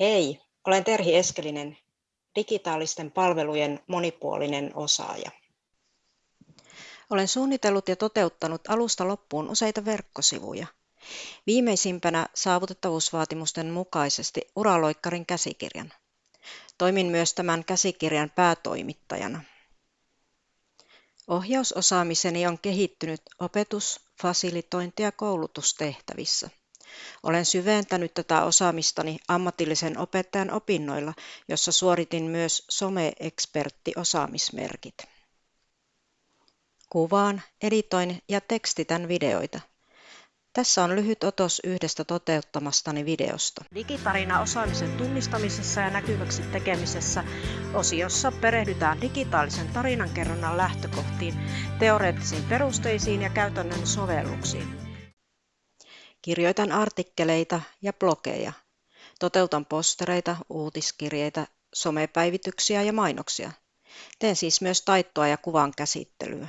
Hei, olen Terhi Eskelinen, digitaalisten palvelujen monipuolinen osaaja. Olen suunnitellut ja toteuttanut alusta loppuun useita verkkosivuja. Viimeisimpänä saavutettavuusvaatimusten mukaisesti Uraloikkarin käsikirjan. Toimin myös tämän käsikirjan päätoimittajana. Ohjausosaamiseni on kehittynyt opetus-, fasilitointi- ja koulutustehtävissä. Olen syventänyt tätä osaamistani ammatillisen opettajan opinnoilla, jossa suoritin myös some-ekspertti-osaamismerkit. Kuvaan, editoin ja tekstitän videoita. Tässä on lyhyt otos yhdestä toteuttamastani videosta. Digitarina osaamisen tunnistamisessa ja näkyväksi tekemisessä osiossa perehdytään digitaalisen tarinankerronnan lähtökohtiin, teoreettisiin perusteisiin ja käytännön sovelluksiin. Kirjoitan artikkeleita ja blogeja. Toteutan postereita, uutiskirjeitä, somepäivityksiä ja mainoksia. Teen siis myös taittoa ja kuvan käsittelyä.